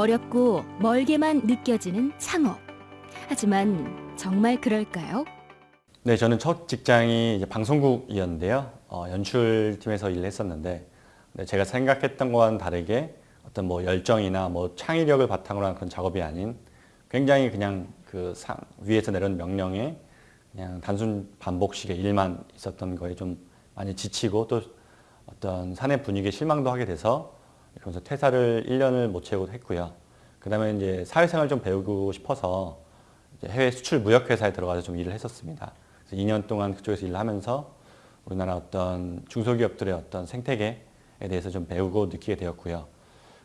어렵고 멀게만 느껴지는 창업. 하지만 정말 그럴까요? 네, 저는 첫 직장이 방송국이었는데요. 어, 연출팀에서 일을 했었는데 네, 제가 생각했던 거와는 다르게 어떤 뭐 열정이나 뭐 창의력을 바탕으로 한 그런 작업이 아닌 굉장히 그냥 그 상, 위에서 내려온 명령에 그냥 단순 반복식의 일만 있었던 거에 좀 많이 지치고 또 어떤 사내 분위기에 실망도 하게 돼서 그러면서 퇴사를 1년을 못 채우고 했고요. 그 다음에 이제 사회생활 좀 배우고 싶어서 해외 수출 무역회사에 들어가서 좀 일을 했었습니다. 그래서 2년 동안 그쪽에서 일을 하면서 우리나라 어떤 중소기업들의 어떤 생태계에 대해서 좀 배우고 느끼게 되었고요.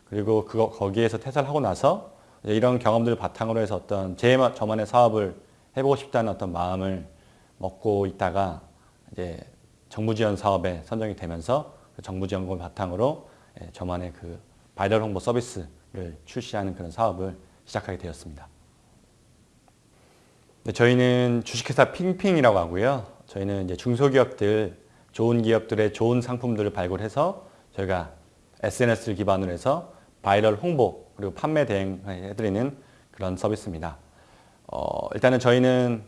그리고 그거 거기에서 퇴사를 하고 나서 이런 경험들을 바탕으로 해서 어떤 제 저만의 사업을 해보고 싶다는 어떤 마음을 먹고 있다가 이제 정부 지원 사업에 선정이 되면서 그 정부 지원금을 바탕으로 예, 저만의 그 바이럴 홍보 서비스를 출시하는 그런 사업을 시작하게 되었습니다. 네, 저희는 주식회사 핑핑이라고 하고요. 저희는 이제 중소기업들, 좋은 기업들의 좋은 상품들을 발굴해서 저희가 SNS를 기반으로 해서 바이럴 홍보 그리고 판매 대행해드리는 그런 서비스입니다. 어, 일단은 저희는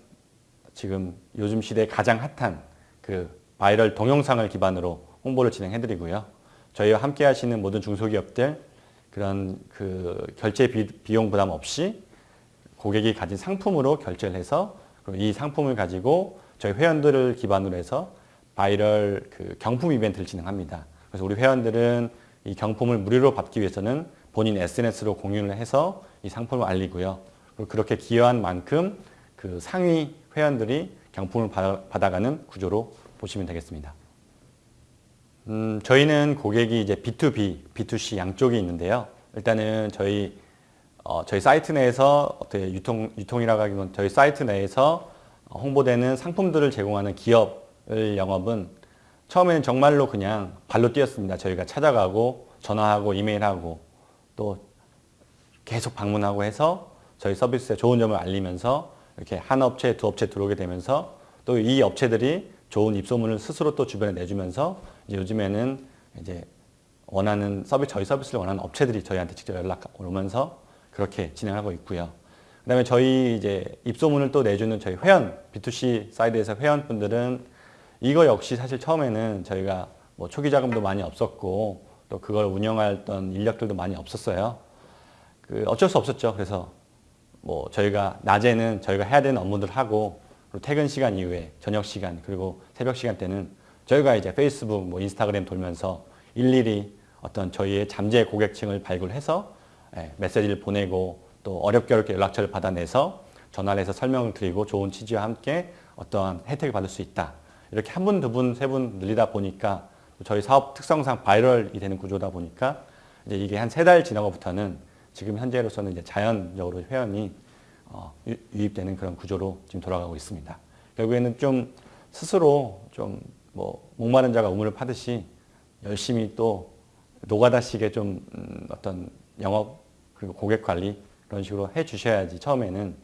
지금 요즘 시대에 가장 핫한 그 바이럴 동영상을 기반으로 홍보를 진행해드리고요. 저희와 함께 하시는 모든 중소기업들 그런 그 결제 비용 부담 없이 고객이 가진 상품으로 결제를 해서 이 상품을 가지고 저희 회원들을 기반으로 해서 바이럴 그 경품 이벤트를 진행합니다. 그래서 우리 회원들은 이 경품을 무료로 받기 위해서는 본인 SNS로 공유를 해서 이 상품을 알리고요. 그렇게 기여한 만큼 그 상위 회원들이 경품을 받아가는 구조로 보시면 되겠습니다. 음, 저희는 고객이 이제 B2B, B2C 양쪽이 있는데요. 일단은 저희 어, 저희 사이트 내에서 어떻게 유통 유통이라고 하기는 저희 사이트 내에서 홍보되는 상품들을 제공하는 기업을 영업은 처음에는 정말로 그냥 발로 뛰었습니다. 저희가 찾아가고 전화하고 이메일하고 또 계속 방문하고 해서 저희 서비스의 좋은 점을 알리면서 이렇게 한 업체, 두 업체 들어오게 되면서 또 이 업체들이 좋은 입소문을 스스로 또 주변에 내주면서 이제 요즘에는 이제 원하는 서비스, 저희 서비스를 원하는 업체들이 저희한테 직접 연락 오면서 그렇게 진행하고 있고요. 그 다음에 저희 이제 입소문을 또 내주는 저희 회원, B2C side에서 회원분들은 이거 역시 사실 처음에는 저희가 뭐 초기 자금도 많이 없었고 또 그걸 운영했던 인력들도 많이 없었어요. 그 어쩔 수 없었죠. 그래서 뭐 저희가 낮에는 저희가 해야 되는 업무들 하고 퇴근 시간 이후에 저녁 시간 그리고 새벽 시간 때는 저희가 이제 페이스북, 뭐 인스타그램 돌면서 일일이 어떤 저희의 잠재 고객층을 발굴해서 예, 메시지를 보내고 또 어렵게 어렵게 연락처를 받아내서 전화를 해서 설명을 드리고 좋은 취지와 함께 어떠한 혜택을 받을 수 있다. 이렇게 한 분, 두 분, 세 분 늘리다 보니까 저희 사업 특성상 viral이 되는 구조다 보니까 이제 이게 한 세 달 지나고부터는 지금 현재로서는 이제 자연적으로 회원이 어, 유입되는 그런 구조로 지금 돌아가고 있습니다. 결국에는 좀 스스로 좀 뭐 목마른 자가 우물을 파듯이 열심히 또 노가다식의 좀 음, 어떤 영업 그리고 고객 관리 그런 식으로 해 주셔야지 처음에는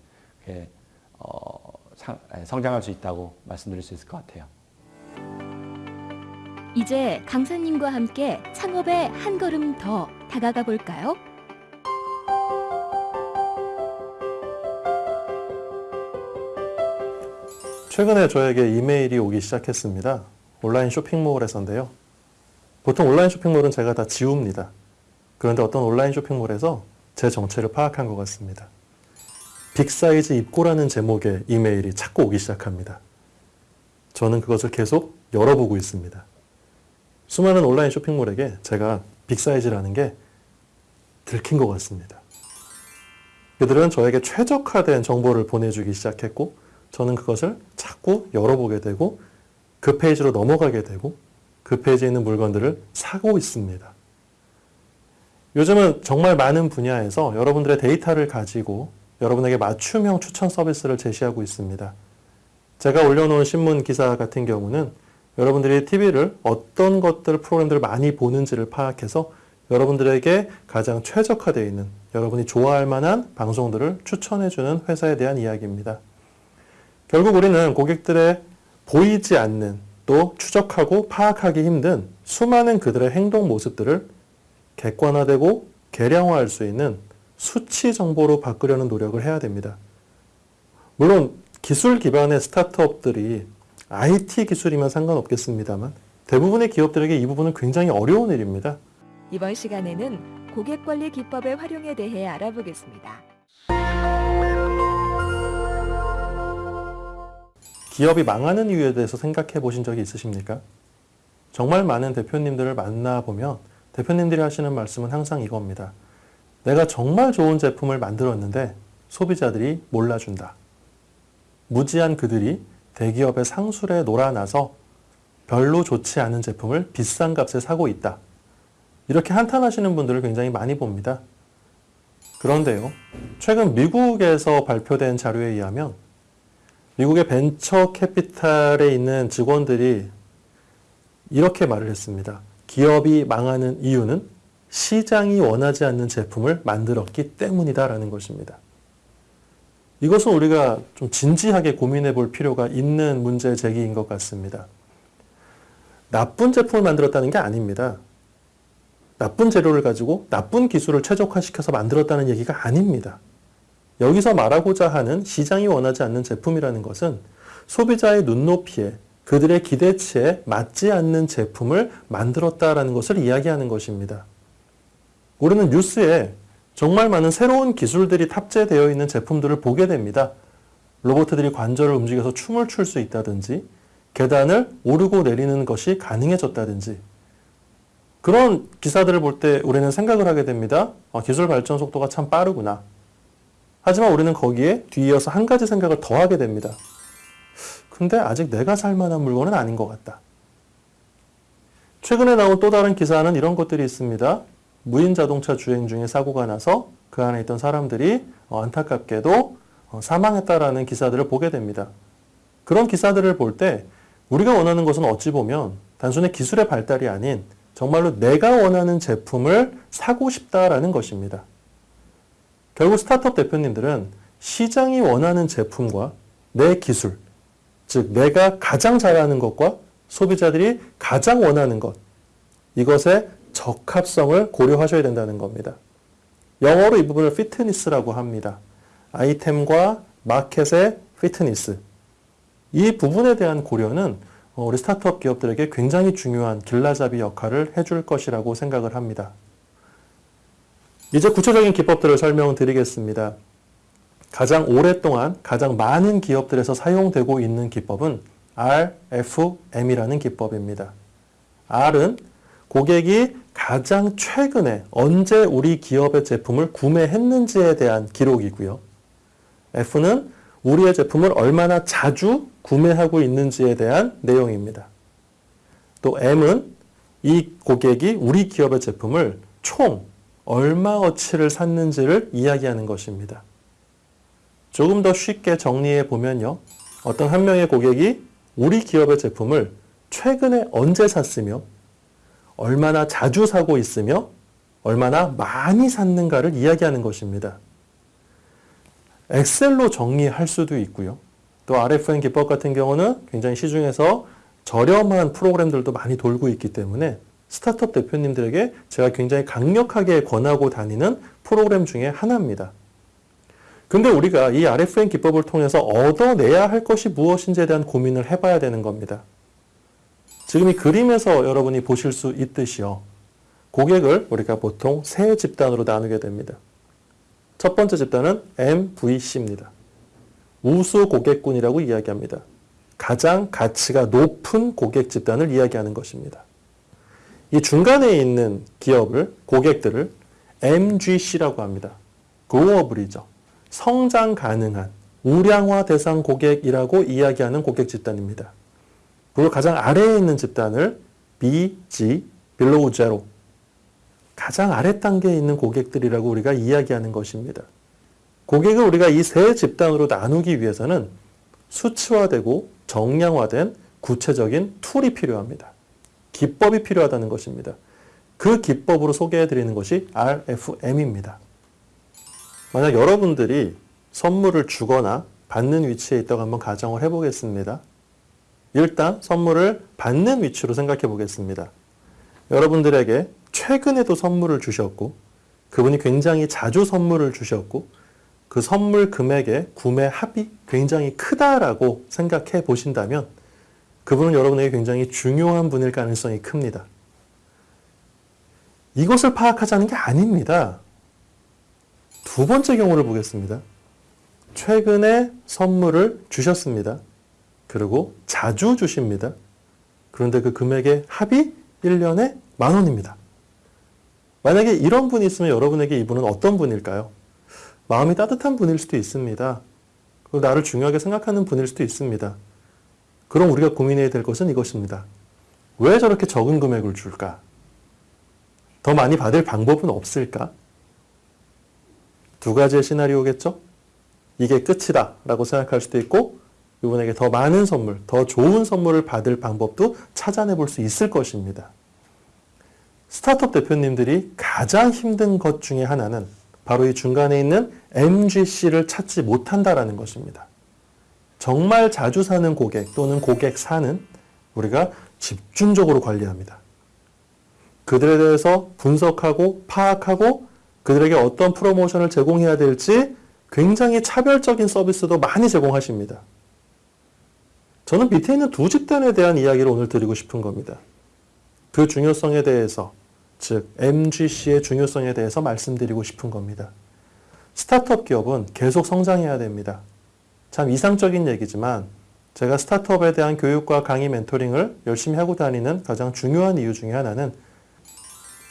어, 상, 성장할 수 있다고 말씀드릴 수 있을 것 같아요. 이제 강사님과 함께 창업에 한 걸음 더 다가가 볼까요? 최근에 저에게 이메일이 오기 시작했습니다. 온라인 쇼핑몰에서인데요. 보통 온라인 쇼핑몰은 제가 다 지웁니다. 그런데 어떤 온라인 쇼핑몰에서 제 정체를 파악한 것 같습니다. 빅사이즈 입고라는 제목의 이메일이 자꾸 오기 시작합니다. 저는 그것을 계속 열어보고 있습니다. 수많은 온라인 쇼핑몰에게 제가 빅사이즈라는 게 들킨 것 같습니다. 그들은 저에게 최적화된 정보를 보내주기 시작했고 저는 그것을 자꾸 열어보게 되고 그 페이지로 넘어가게 되고 그 페이지에 있는 물건들을 사고 있습니다. 요즘은 정말 많은 분야에서 여러분들의 데이터를 가지고 여러분에게 맞춤형 추천 서비스를 제시하고 있습니다. 제가 올려놓은 신문 기사 같은 경우는 여러분들이 TV를 어떤 것들, 프로그램들을 많이 보는지를 파악해서 여러분들에게 가장 최적화되어 있는 여러분이 좋아할 만한 방송들을 추천해주는 회사에 대한 이야기입니다. 결국 우리는 고객들의 보이지 않는 또 추적하고 파악하기 힘든 수많은 그들의 행동 모습들을 객관화되고 개량화할 수 있는 수치 정보로 바꾸려는 노력을 해야 됩니다. 물론 기술 기반의 스타트업들이 IT 기술이면 상관없겠습니다만 대부분의 기업들에게 이 부분은 굉장히 어려운 일입니다. 이번 시간에는 고객 관리 기법의 활용에 대해 알아보겠습니다. 기업이 망하는 이유에 대해서 생각해 보신 적이 있으십니까? 정말 많은 대표님들을 만나보면 대표님들이 하시는 말씀은 항상 이겁니다. 내가 정말 좋은 제품을 만들었는데 소비자들이 몰라준다. 무지한 그들이 대기업의 상술에 놀아나서 별로 좋지 않은 제품을 비싼 값에 사고 있다. 이렇게 한탄하시는 분들을 굉장히 많이 봅니다. 그런데요, 최근 미국에서 발표된 자료에 의하면 미국의 벤처 캐피탈에 있는 직원들이 이렇게 말을 했습니다. 기업이 망하는 이유는 시장이 원하지 않는 제품을 만들었기 때문이다라는 것입니다. 이것은 우리가 좀 진지하게 고민해 볼 필요가 있는 문제 제기인 것 같습니다. 나쁜 제품을 만들었다는 게 아닙니다. 나쁜 재료를 가지고 나쁜 기술을 최적화시켜서 만들었다는 얘기가 아닙니다. 여기서 말하고자 하는 시장이 원하지 않는 제품이라는 것은 소비자의 눈높이에 그들의 기대치에 맞지 않는 제품을 만들었다라는 것을 이야기하는 것입니다. 우리는 뉴스에 정말 많은 새로운 기술들이 탑재되어 있는 제품들을 보게 됩니다. 로봇들이 관절을 움직여서 춤을 출 수 있다든지, 계단을 오르고 내리는 것이 가능해졌다든지, 그런 기사들을 볼 때 우리는 생각을 하게 됩니다. 아, 기술 발전 속도가 참 빠르구나. 하지만 우리는 거기에 뒤이어서 한 가지 생각을 더 하게 됩니다. 근데 아직 내가 살 만한 물건은 아닌 것 같다. 최근에 나온 또 다른 기사는 이런 것들이 있습니다. 무인 자동차 주행 중에 사고가 나서 그 안에 있던 사람들이 어, 안타깝게도 어, 사망했다라는 기사들을 보게 됩니다. 그런 기사들을 볼 때 우리가 원하는 것은 어찌 보면 단순히 기술의 발달이 아닌 정말로 내가 원하는 제품을 사고 싶다라는 것입니다. 결국 스타트업 대표님들은 시장이 원하는 제품과 내 기술, 즉 내가 가장 잘하는 것과 소비자들이 가장 원하는 것, 이것의 적합성을 고려하셔야 된다는 겁니다. 영어로 이 부분을 피트니스라고 합니다. 아이템과 마켓의 피트니스. 이 부분에 대한 고려는 어, 우리 스타트업 기업들에게 굉장히 중요한 길라잡이 역할을 해줄 것이라고 생각을 합니다. 이제 구체적인 기법들을 설명드리겠습니다. 가장 오랫동안 가장 많은 기업들에서 사용되고 있는 기법은 RFM이라는 기법입니다. R은 고객이 가장 최근에 언제 우리 기업의 제품을 구매했는지에 대한 기록이고요. F는 우리의 제품을 얼마나 자주 구매하고 있는지에 대한 내용입니다. 또 M은 이 고객이 우리 기업의 제품을 총 얼마어치를 샀는지를 이야기하는 것입니다. 조금 더 쉽게 정리해 보면요. 어떤 한 명의 고객이 우리 기업의 제품을 최근에 언제 샀으며 얼마나 자주 사고 있으며 얼마나 많이 샀는가를 이야기하는 것입니다. 엑셀로 정리할 수도 있고요. 또 RFM 기법 같은 경우는 굉장히 시중에서 저렴한 프로그램들도 많이 돌고 있기 때문에 스타트업 대표님들에게 제가 굉장히 강력하게 권하고 다니는 프로그램 중에 하나입니다. 근데 우리가 이 RFM 기법을 통해서 얻어내야 할 것이 무엇인지에 대한 고민을 해봐야 되는 겁니다. 지금 이 그림에서 여러분이 보실 수 있듯이요. 고객을 우리가 보통 세 집단으로 나누게 됩니다. 첫 번째 집단은 MVC입니다. 우수 고객군이라고 이야기합니다. 가장 가치가 높은 고객 집단을 이야기하는 것입니다. 이 중간에 있는 기업을, 고객들을 MGC라고 합니다. 고어블이죠. 성장 가능한 우량화 대상 고객이라고 이야기하는 고객 집단입니다. 그리고 가장 아래에 있는 집단을 BG, below zero, 가장 아래 단계에 있는 고객들이라고 우리가 이야기하는 것입니다. 고객을 우리가 이 세 집단으로 나누기 위해서는 수치화되고 정량화된 구체적인 툴이 필요합니다. 기법이 필요하다는 것입니다. 그 기법으로 소개해 드리는 것이 RFM입니다. 만약 여러분들이 선물을 주거나 받는 위치에 있다고 한번 가정을 해보겠습니다. 일단 선물을 받는 위치로 생각해 보겠습니다. 여러분들에게 최근에도 선물을 주셨고 그분이 굉장히 자주 선물을 주셨고 그 선물 금액의 구매 합이 굉장히 크다라고 생각해 보신다면 그분은 여러분에게 굉장히 중요한 분일 가능성이 큽니다. 이것을 파악하자는 게 아닙니다. 두 번째 경우를 보겠습니다. 최근에 선물을 주셨습니다. 그리고 자주 주십니다. 그런데 그 금액의 합이 1년에 만 원입니다. 만약에 이런 분이 있으면 여러분에게 이분은 어떤 분일까요? 마음이 따뜻한 분일 수도 있습니다. 나를 중요하게 생각하는 분일 수도 있습니다. 그럼 우리가 고민해야 될 것은 이것입니다. 왜 저렇게 적은 금액을 줄까? 더 많이 받을 방법은 없을까? 두 가지의 시나리오겠죠? 이게 끝이다 라고 생각할 수도 있고 이분에게 더 많은 선물, 더 좋은 선물을 받을 방법도 찾아내 볼 수 있을 것입니다. 스타트업 대표님들이 가장 힘든 것 중에 하나는 바로 이 중간에 있는 MGC를 찾지 못한다라는 것입니다. 정말 자주 사는 고객 또는 고객 사는 우리가 집중적으로 관리합니다. 그들에 대해서 분석하고 파악하고 그들에게 어떤 프로모션을 제공해야 될지 굉장히 차별적인 서비스도 많이 제공하십니다. 저는 밑에 있는 두 집단에 대한 이야기를 오늘 드리고 싶은 겁니다. 그 중요성에 대해서, 즉 MGC의 중요성에 대해서 말씀드리고 싶은 겁니다. 스타트업 기업은 계속 성장해야 됩니다. 참 이상적인 얘기지만 제가 스타트업에 대한 교육과 강의 멘토링을 열심히 하고 다니는 가장 중요한 이유 중에 하나는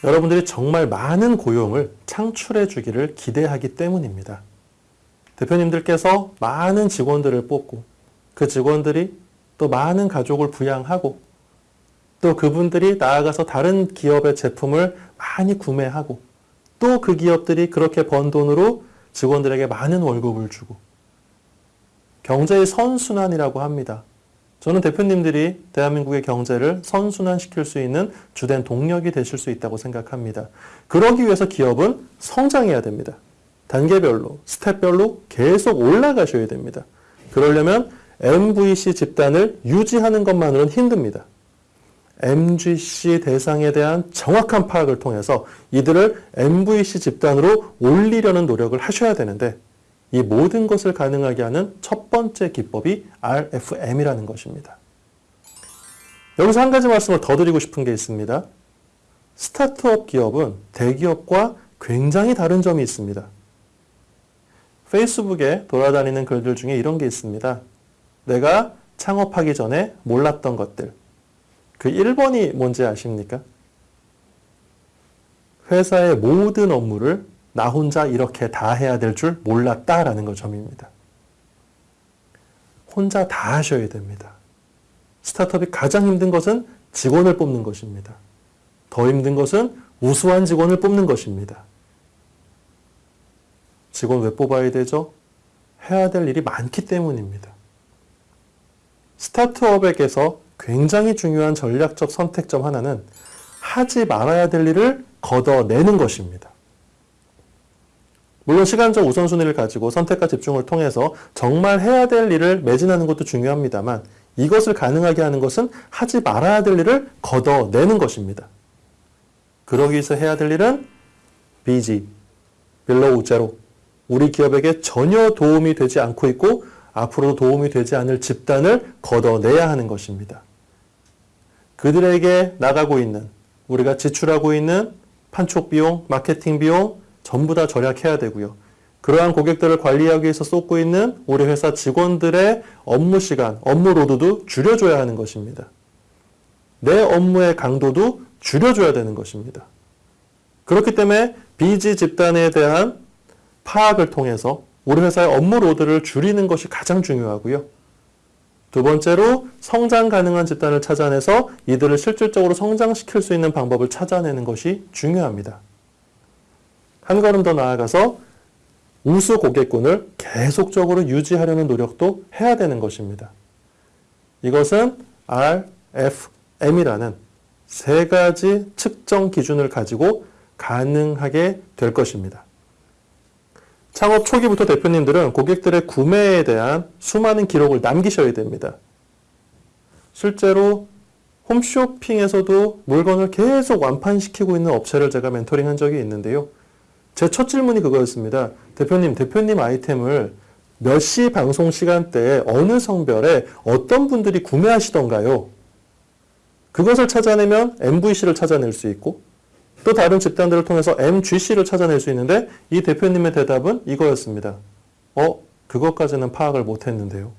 여러분들이 정말 많은 고용을 창출해 주기를 기대하기 때문입니다. 대표님들께서 많은 직원들을 뽑고 그 직원들이 또 많은 가족을 부양하고 또 그분들이 나아가서 다른 기업의 제품을 많이 구매하고 또 그 기업들이 그렇게 번 돈으로 직원들에게 많은 월급을 주고 경제의 선순환이라고 합니다. 저는 대표님들이 대한민국의 경제를 선순환시킬 수 있는 주된 동력이 되실 수 있다고 생각합니다. 그러기 위해서 기업은 성장해야 됩니다. 단계별로, 스텝별로 계속 올라가셔야 됩니다. 그러려면 MVC 집단을 유지하는 것만으로는 힘듭니다. MGC 대상에 대한 정확한 파악을 통해서 이들을 MVC 집단으로 올리려는 노력을 하셔야 되는데 이 모든 것을 가능하게 하는 첫 번째 기법이 RFM이라는 것입니다. 여기서 한 가지 말씀을 더 드리고 싶은 게 있습니다. 스타트업 기업은 대기업과 굉장히 다른 점이 있습니다. 페이스북에 돌아다니는 글들 중에 이런 게 있습니다. 내가 창업하기 전에 몰랐던 것들. 그 1번이 뭔지 아십니까? 회사의 모든 업무를 나 혼자 이렇게 다 해야 될 줄 몰랐다라는 거 점입니다. 혼자 다 하셔야 됩니다. 스타트업이 가장 힘든 것은 직원을 뽑는 것입니다. 더 힘든 것은 우수한 직원을 뽑는 것입니다. 직원 왜 뽑아야 되죠? 해야 될 일이 많기 때문입니다. 스타트업에게서 굉장히 중요한 전략적 선택점 하나는 하지 말아야 될 일을 걷어내는 것입니다. 물론 시간적 우선순위를 가지고 선택과 집중을 통해서 정말 해야 될 일을 매진하는 것도 중요합니다만 이것을 가능하게 하는 것은 하지 말아야 될 일을 걷어내는 것입니다. 그러기 위해서 해야 될 일은 BG, below zero. 우리 기업에게 전혀 도움이 되지 않고 있고 앞으로도 도움이 되지 않을 집단을 걷어내야 하는 것입니다. 그들에게 나가고 있는 우리가 지출하고 있는 판촉 비용, 마케팅 비용 전부 다 절약해야 되고요. 그러한 고객들을 관리하기 위해서 쏟고 있는 우리 회사 직원들의 업무 시간, 업무 load도 줄여줘야 하는 것입니다. 내 업무의 강도도 줄여줘야 되는 것입니다. 그렇기 때문에 BZ 집단에 대한 파악을 통해서 우리 회사의 업무 load를 줄이는 것이 가장 중요하고요. 두 번째로 성장 가능한 집단을 찾아내서 이들을 실질적으로 성장시킬 수 있는 방법을 찾아내는 것이 중요합니다. 한 걸음 더 나아가서 우수 고객군을 계속적으로 유지하려는 노력도 해야 되는 것입니다. 이것은 RFM이라는 세 가지 측정 기준을 가지고 가능하게 될 것입니다. 창업 초기부터 대표님들은 고객들의 구매에 대한 수많은 기록을 남기셔야 됩니다. 실제로 홈쇼핑에서도 물건을 계속 완판시키고 있는 업체를 제가 멘토링한 적이 있는데요. 제 첫 질문이 그거였습니다. 대표님, 대표님 아이템을 몇 시 방송 시간대에 어느 성별에 어떤 분들이 구매하시던가요? 그것을 찾아내면 MVC를 찾아낼 수 있고 또 다른 집단들을 통해서 MGC를 찾아낼 수 있는데 이 대표님의 대답은 이거였습니다. 어, 그것까지는 파악을 못했는데요.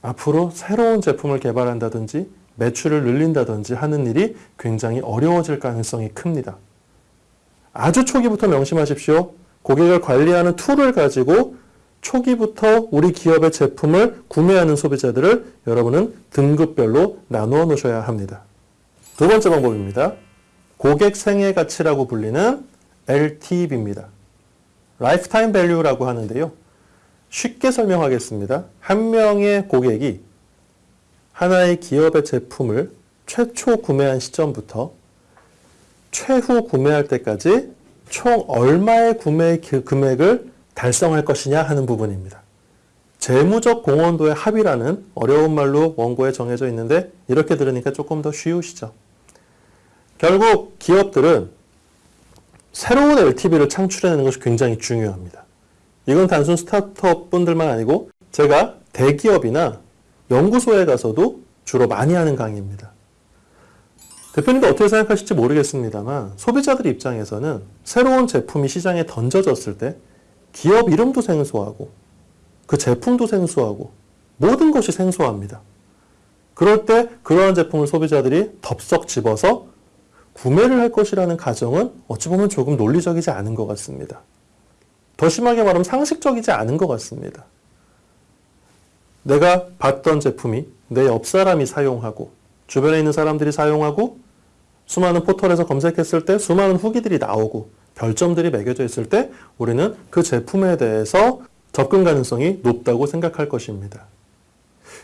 앞으로 새로운 제품을 개발한다든지 매출을 늘린다든지 하는 일이 굉장히 어려워질 가능성이 큽니다. 아주 초기부터 명심하십시오. 고객을 관리하는 tool을 가지고 초기부터 우리 기업의 제품을 구매하는 소비자들을 여러분은 등급별로 나누어 놓으셔야 합니다. 두 번째 방법입니다. 고객 생애 가치라고 불리는 LTV입니다. lifetime value라고 하는데요. 쉽게 설명하겠습니다. 한 명의 고객이 하나의 기업의 제품을 최초 구매한 시점부터 최후 구매할 때까지 총 얼마의 구매 그 금액을 달성할 것이냐 하는 부분입니다. 재무적 공헌도의 합이라는 어려운 말로 원고에 정해져 있는데 이렇게 들으니까 조금 더 쉬우시죠. 결국 기업들은 새로운 LTV를 창출해내는 것이 굉장히 중요합니다. 이건 단순 스타트업 분들만 아니고 제가 대기업이나 연구소에 가서도 주로 많이 하는 강의입니다. 대표님도 어떻게 생각하실지 모르겠습니다만 소비자들 입장에서는 새로운 제품이 시장에 던져졌을 때 기업 이름도 생소하고 그 제품도 생소하고 모든 것이 생소합니다. 그럴 때 그러한 제품을 소비자들이 덥석 집어서 구매를 할 것이라는 가정은 어찌 보면 조금 논리적이지 않은 것 같습니다. 더 심하게 말하면 상식적이지 않은 것 같습니다. 내가 봤던 제품이 내 옆 사람이 사용하고 주변에 있는 사람들이 사용하고 수많은 포털에서 검색했을 때 수많은 후기들이 나오고 별점들이 매겨져 있을 때 우리는 그 제품에 대해서 접근 가능성이 높다고 생각할 것입니다.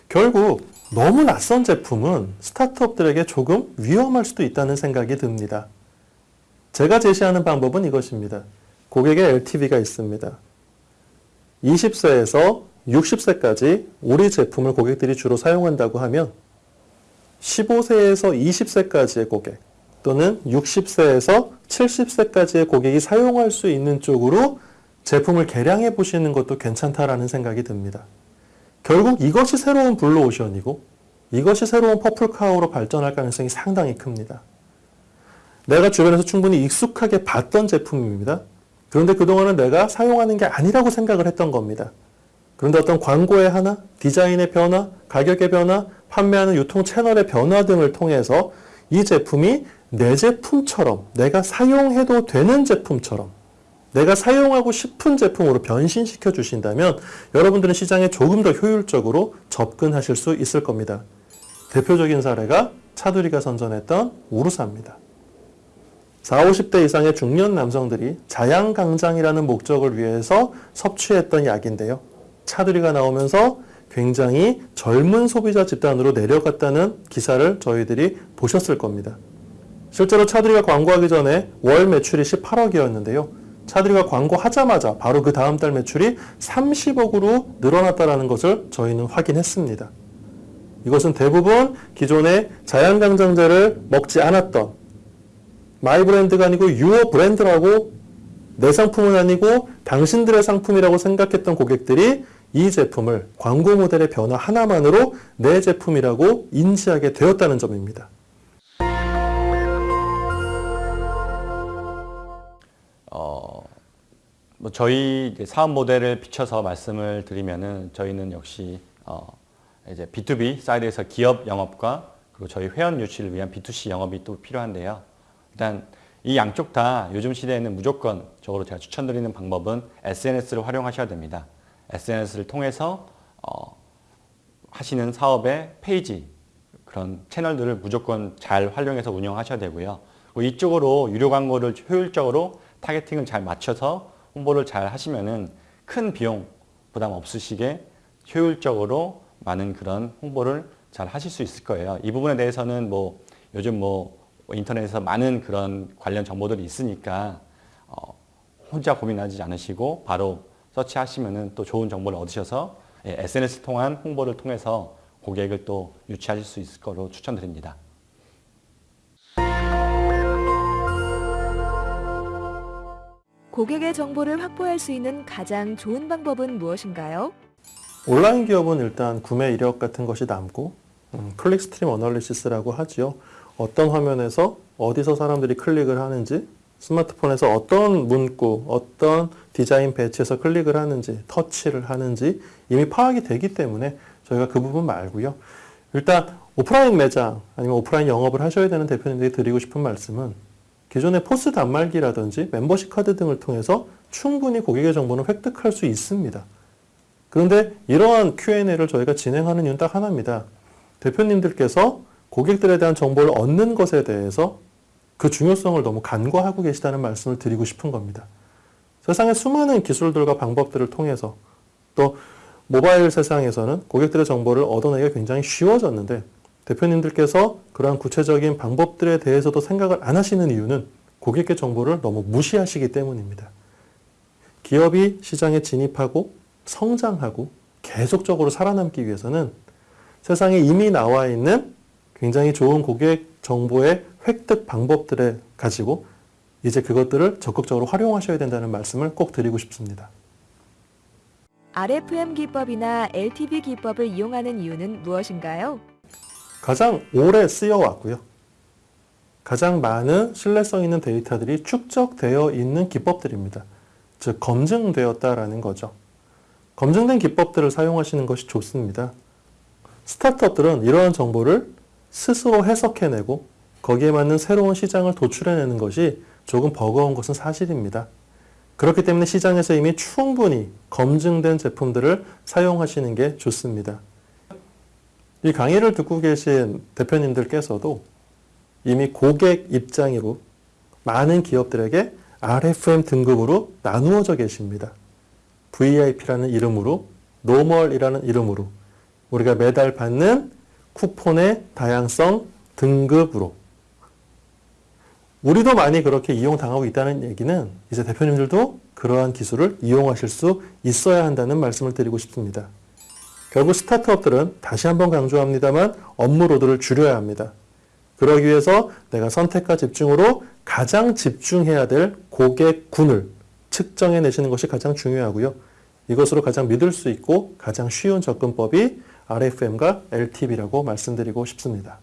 결국 너무 낯선 제품은 스타트업들에게 조금 위험할 수도 있다는 생각이 듭니다. 제가 제시하는 방법은 이것입니다. 고객의 LTV가 있습니다. 20세에서 60세까지 우리 제품을 고객들이 주로 사용한다고 하면 15세에서 20세까지의 고객 또는 60세에서 70세까지의 고객이 사용할 수 있는 쪽으로 제품을 개량해 보시는 것도 괜찮다라는 생각이 듭니다. 결국 이것이 새로운 블루오션이고 이것이 새로운 퍼플카우로 발전할 가능성이 상당히 큽니다. 내가 주변에서 충분히 익숙하게 봤던 제품입니다. 그런데 그동안은 내가 사용하는 게 아니라고 생각을 했던 겁니다. 그런데 어떤 광고의 하나, 디자인의 변화, 가격의 변화, 판매하는 유통 채널의 변화 등을 통해서 이 제품이 내 제품처럼 내가 사용해도 되는 제품처럼 내가 사용하고 싶은 제품으로 변신시켜 주신다면 여러분들은 시장에 조금 더 효율적으로 접근하실 수 있을 겁니다. 대표적인 사례가 차두리가 선전했던 우루사입니다. 40, 50대 이상의 중년 남성들이 자양강장이라는 목적을 위해서 섭취했던 약인데요. 차두리가 나오면서 굉장히 젊은 소비자 집단으로 내려갔다는 기사를 저희들이 보셨을 겁니다. 실제로 차두리가 광고하기 전에 월 매출이 18억이었는데요. 차두리가 광고하자마자 바로 그 다음 달 매출이 30억으로 늘어났다는 것을 저희는 확인했습니다. 이것은 대부분 기존의 자양강장제를 먹지 않았던 my brand가 아니고 your brand라고 내 상품은 아니고 당신들의 상품이라고 생각했던 고객들이 이 제품을 광고 모델의 변화 하나만으로 내 제품이라고 인지하게 되었다는 점입니다. 어, 뭐 저희 사업 모델을 비춰서 말씀을 드리면은 저희는 역시 어, 이제 B2B 사이드에서 기업 영업과 그리고 저희 회원 유치를 위한 B2C 영업이 또 필요한데요. 일단 이 양쪽 다 요즘 시대에는 무조건 적으로 제가 추천드리는 방법은 SNS를 활용하셔야 됩니다. SNS를 통해서 어, 하시는 사업의 페이지 그런 채널들을 무조건 잘 활용해서 운영하셔야 되고요. 이쪽으로 유료 광고를 효율적으로 targeting을 잘 맞춰서 홍보를 잘 하시면 은 큰 비용 부담 없으시게 효율적으로 많은 그런 홍보를 잘 하실 수 있을 거예요. 이 부분에 대해서는 뭐 요즘 뭐 인터넷에서 많은 그런 관련 정보들이 있으니까 어, 혼자 고민하지 않으시고 바로 search하시면은 또 좋은 정보를 얻으셔서 예, SNS 통한 홍보를 통해서 고객을 또 유치하실 수 있을 거로 추천드립니다. 고객의 정보를 확보할 수 있는 가장 좋은 방법은 무엇인가요? 온라인 기업은 일단 구매 이력 같은 것이 남고 음, click stream analysis라고 하지요. 어떤 화면에서 어디서 사람들이 클릭을 하는지 스마트폰에서 어떤 문구, 어떤 디자인 배치에서 클릭을 하는지, 터치를 하는지 이미 파악이 되기 때문에 저희가 그 부분 말고요. 일단 오프라인 매장 아니면 오프라인 영업을 하셔야 되는 대표님들이 드리고 싶은 말씀은 기존의 포스 단말기라든지 멤버십 카드 등을 통해서 충분히 고객의 정보는 획득할 수 있습니다. 그런데 이러한 Q&A를 저희가 진행하는 이유는 딱 하나입니다. 대표님들께서 고객들에 대한 정보를 얻는 것에 대해서 그 중요성을 너무 간과하고 계시다는 말씀을 드리고 싶은 겁니다. 세상의 수많은 기술들과 방법들을 통해서 또 모바일 세상에서는 고객들의 정보를 얻어내기가 굉장히 쉬워졌는데 대표님들께서 그러한 구체적인 방법들에 대해서도 생각을 안 하시는 이유는 고객의 정보를 너무 무시하시기 때문입니다. 기업이 시장에 진입하고 성장하고 계속적으로 살아남기 위해서는 세상에 이미 나와 있는 굉장히 좋은 고객 정보의 획득 방법들을 가지고 이제 그것들을 적극적으로 활용하셔야 된다는 말씀을 꼭 드리고 싶습니다. RFM 기법이나 LTV 기법을 이용하는 이유는 무엇인가요? 가장 오래 쓰여왔고요. 가장 많은 신뢰성 있는 데이터들이 축적되어 있는 기법들입니다. 즉 검증되었다라는 거죠. 검증된 기법들을 사용하시는 것이 좋습니다. 스타트업들은 이러한 정보를 스스로 해석해내고 거기에 맞는 새로운 시장을 도출해내는 것이 조금 버거운 것은 사실입니다. 그렇기 때문에 시장에서 이미 충분히 검증된 제품들을 사용하시는 게 좋습니다. 이 강의를 듣고 계신 대표님들께서도 이미 고객 입장으로 많은 기업들에게 RFM 등급으로 나누어져 계십니다. VIP라는 이름으로, normal이라는 이름으로 우리가 매달 받는 쿠폰의 다양성 등급으로 우리도 많이 그렇게 이용당하고 있다는 얘기는 이제 대표님들도 그러한 기술을 이용하실 수 있어야 한다는 말씀을 드리고 싶습니다. 결국 스타트업들은 다시 한번 강조합니다만 업무 load를 줄여야 합니다. 그러기 위해서 내가 선택과 집중으로 가장 집중해야 될 고객군을 측정해 내시는 것이 가장 중요하고요. 이것으로 가장 믿을 수 있고 가장 쉬운 접근법이 RFM과 LTV라고 말씀드리고 싶습니다.